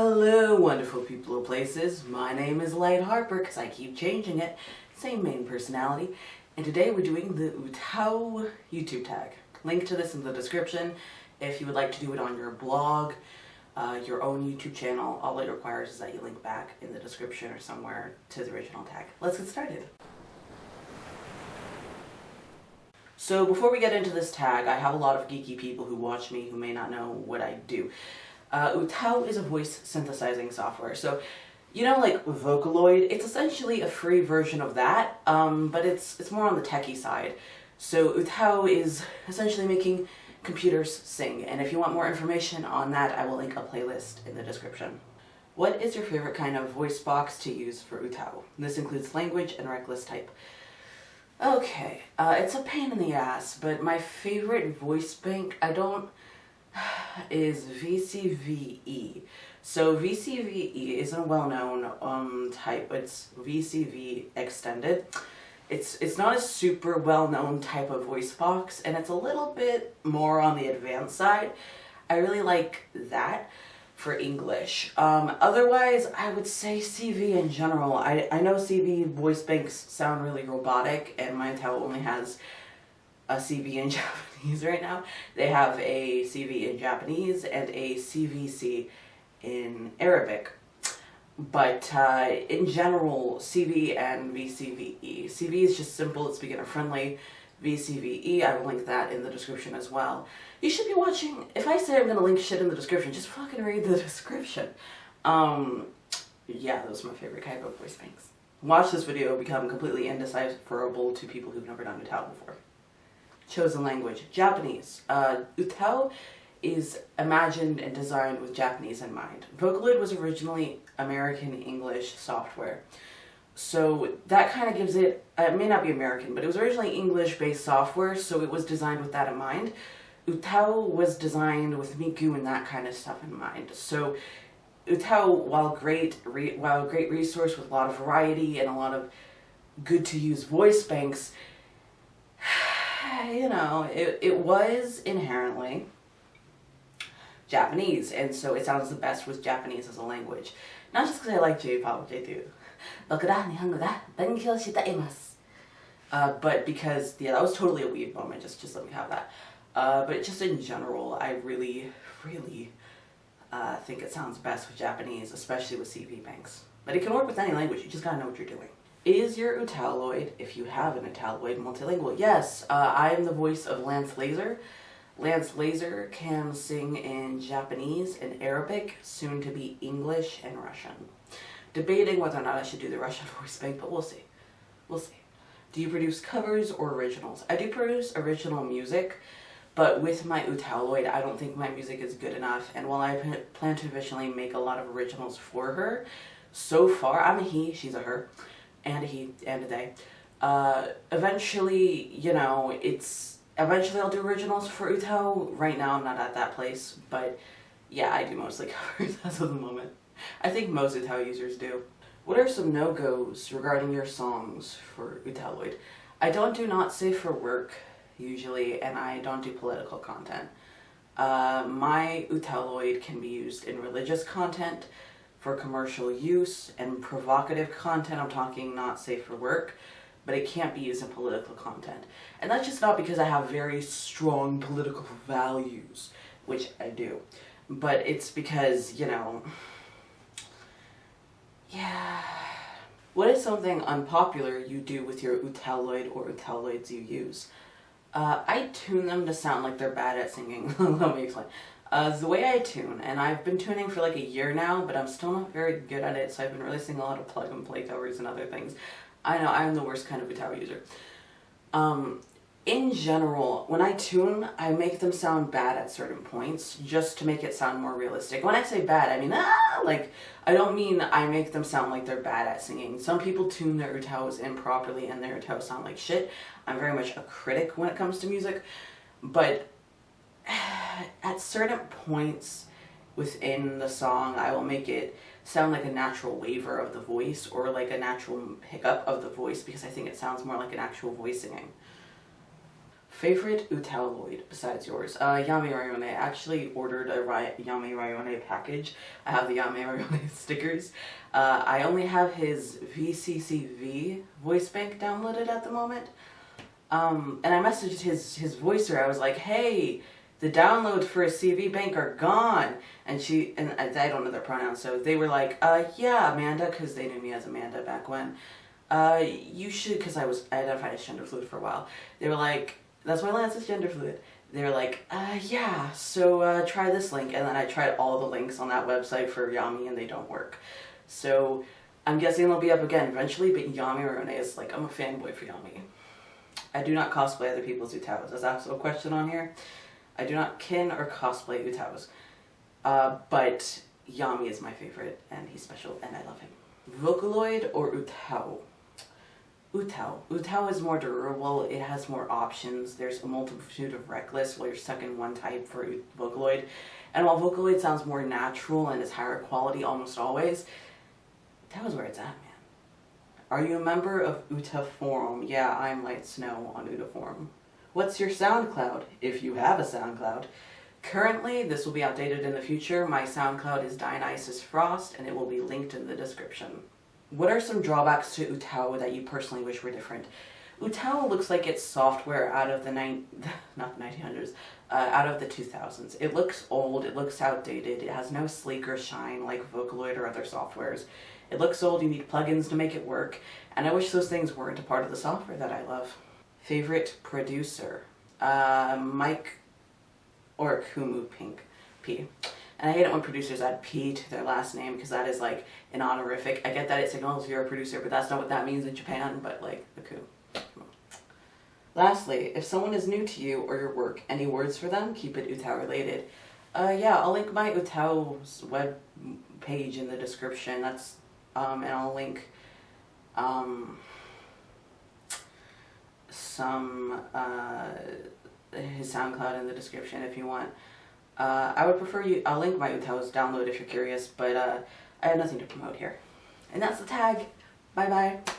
Hello, wonderful people of places. My name is Light Harper because I keep changing it. Same main personality. And today we're doing the UTAU YouTube tag. Link to this in the description if you would like to do it on your blog, uh, your own YouTube channel. All it requires is that you link back in the description or somewhere to the original tag. Let's get started. So before we get into this tag, I have a lot of geeky people who watch me who may not know what I do. Uh, is a voice synthesizing software. So, you know, like Vocaloid, it's essentially a free version of that, um, but it's it's more on the techie side. So UTAU is essentially making computers sing, and if you want more information on that, I will link a playlist in the description. What is your favorite kind of voice box to use for UTAU? This includes language and reclist type. Okay, uh, it's a pain in the ass, but my favorite voice bank, I don't is VCVE. So VCVE isn't a well-known um, type, it's VCV extended. It's, it's not a super well-known type of voice box, and it's a little bit more on the advanced side. I really like that for English. Um, otherwise, I would say CV in general. I, I know CV voice banks sound really robotic, and my UTAU only has a CV in Japanese right now. They have a CV in Japanese and a CVC in Arabic. But uh, in general, CV and VCVE. CV is just simple, it's beginner friendly. VCVE, I will link that in the description as well. You should be watching, if I say I'm to link shit in the description, just fucking read the description. Um, yeah, those are my favorite of voice banks. Watch this video become completely indecipherable to people who've never done UTAU before chosen language, Japanese. Uh, UTAU is imagined and designed with Japanese in mind. Vocaloid was originally American English software. So that kind of gives it, uh, it may not be American, but it was originally English-based software, so it was designed with that in mind. UTAU was designed with Miku and that kind of stuff in mind. So UTAU, while great, while a great resource with a lot of variety and a lot of good to use voice banks, you know, it, it was inherently Japanese, and so it sounds the best with Japanese as a language. Not just because I like J-pop, which I do. Uh, but because, yeah, that was totally a weird moment, just, just let me have that. Uh, but just in general, I really, really uh, think it sounds best with Japanese, especially with CV banks. But it can work with any language, you just gotta know what you're doing. Is your Utaloid, if you have an Utaloid, multilingual? Yes, uh, I am the voice of Lance Laser. Lance Laser can sing in Japanese and Arabic, soon to be English and Russian. Debating whether or not I should do the Russian voice bank, but we'll see. We'll see. Do you produce covers or originals? I do produce original music, but with my Utaloid, I don't think my music is good enough. And while I plan to eventually make a lot of originals for her, so far, I'm a he, she's a her and he and a they. Uh, eventually, you know, it's eventually I'll do originals for UTAU. Right now, I'm not at that place, but yeah, I do mostly covers as of the moment. I think most UTAU users do. What are some no-goes regarding your songs for Utaloid? I don't do not safe for work, usually, and I don't do political content. Uh, my Utaloid can be used in religious content, for commercial use and provocative content. I'm talking not safe for work, but it can't be used in political content. And that's just not because I have very strong political values, which I do, but it's because, you know, yeah. What is something unpopular you do with your Utaloid or Utaloids you use? Uh, I tune them to sound like they're bad at singing. Let me explain. Uh, the way I tune, and I've been tuning for like a year now, but I'm still not very good at it, so I've been releasing a lot of plug and play covers and other things. I know, I'm the worst kind of guitar user. Um, in general, when I tune, I make them sound bad at certain points, just to make it sound more realistic. When I say bad, I mean, ah, like, I don't mean I make them sound like they're bad at singing. Some people tune their UTAUs improperly and their UTAUs sound like shit. I'm very much a critic when it comes to music, but at certain points within the song, I will make it sound like a natural waver of the voice or like a natural hiccup of the voice because I think it sounds more like an actual voice singing. Favorite Utaloid besides yours? Uh, Yami Rayone. I actually ordered a Ry Yami Rayone package. I have the Yami Rayone stickers. Uh, I only have his VCCV voice bank downloaded at the moment. Um, and I messaged his, his voicer. I was like, hey, the downloads for a CV bank are gone. And she, and I, don't know their pronouns, so they were like, uh, yeah, Amanda, because they knew me as Amanda back when. Uh, you should, because I was identified as gender fluid for a while. They were like, that's why Lance is gender fluid. They were like, uh, yeah, so uh, try this link. And then I tried all the links on that website for Yami and they don't work. So I'm guessing they'll be up again eventually, but Yami Rone is like, I'm a fanboy for Yami. I do not cosplay other people's UTAUs. There's also a question on here. I do not kin or cosplay UTAUs. Uh, but Yami is my favorite, and he's special, and I love him. Vocaloid or UTAU? UTAU. UTAU is more durable, it has more options, there's a multitude of reclists while you're stuck in one type for Vocaloid. And while Vocaloid sounds more natural and is higher quality almost always, that was where it's at, man. Are you a member of Uta Forum? Yeah, I'm Light Snow on Uta Forum. What's your SoundCloud? If you have a SoundCloud. Currently, this will be outdated in the future. My SoundCloud is Dionysus Frost, and it will be linked in the description. What are some drawbacks to UTAU that you personally wish were different? Utao looks like it's software out of the nine, not the 1900s, uh, out of the 2000s. It looks old, it looks outdated, it has no sleek or shine like Vocaloid or other softwares. It looks old, you need plugins to make it work, and I wish those things weren't a part of the software that I love. Favorite producer? Uh, Mike or Kumu Pink P. And I hate it when producers add P to their last name because that is like an honorific. I get that it signals you're a producer, but that's not what that means in Japan, but like the coup. Lastly, if someone is new to you or your work, any words for them? Keep it UTAU related. Uh, yeah, I'll link my UTAU's web page in the description. That's um, and I'll link um, some uh, his SoundCloud in the description if you want. Uh, I would prefer you. I'll link my UTAU's download if you're curious, but uh, I have nothing to promote here. And that's the tag. Bye bye.